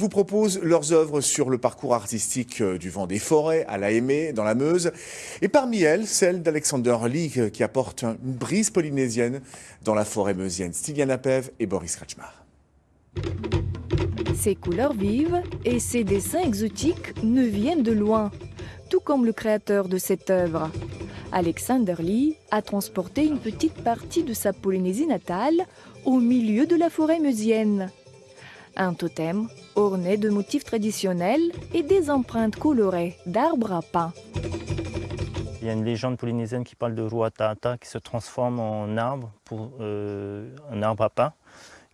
vous propose leurs œuvres sur le parcours artistique euh, du vent des forêts à la Aimée, dans la Meuse. Et parmi elles, celle d'Alexander Lee euh, qui apporte une brise polynésienne dans la forêt meusienne. Styliana Pev et Boris Kretschmar. Ses couleurs vives et ses dessins exotiques ne viennent de loin, tout comme le créateur de cette œuvre. Alexander Lee a transporté une petite partie de sa Polynésie natale au milieu de la forêt meusienne. Un totem orné de motifs traditionnels et des empreintes colorées d'arbres à pain. Il y a une légende polynésienne qui parle de Ruatata qui se transforme en arbre, pour, euh, un arbre à pain,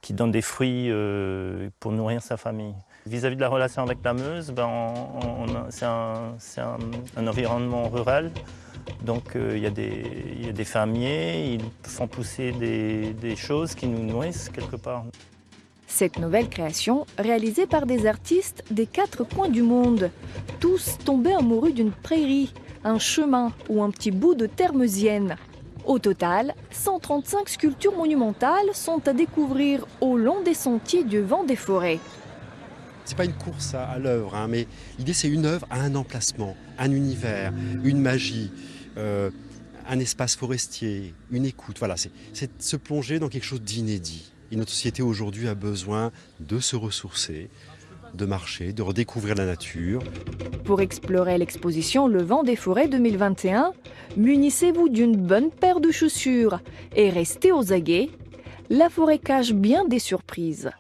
qui donne des fruits euh, pour nourrir sa famille. Vis-à-vis de la relation avec la Meuse, ben, c'est un, environnement rural. Donc euh, il, y a des, fermiers, ils font pousser des choses qui nous nourrissent quelque part. Cette nouvelle création, réalisée par des artistes des quatre coins du monde, tous tombés amoureux d'une prairie, un chemin ou un petit bout de terre meusienne. Au total, 135 sculptures monumentales sont à découvrir au long des sentiers du vent des forêts. C'est pas une course à, l'œuvre, hein, mais l'idée c'est une œuvre à un emplacement, un univers, une magie, euh, un espace forestier, une écoute. Voilà, c'est se plonger dans quelque chose d'inédit. Et notre société aujourd'hui a besoin de se ressourcer, de marcher, de redécouvrir la nature. Pour explorer l'exposition Le Vent des Forêts 2021, munissez-vous d'une bonne paire de chaussures et restez aux aguets. La forêt cache bien des surprises.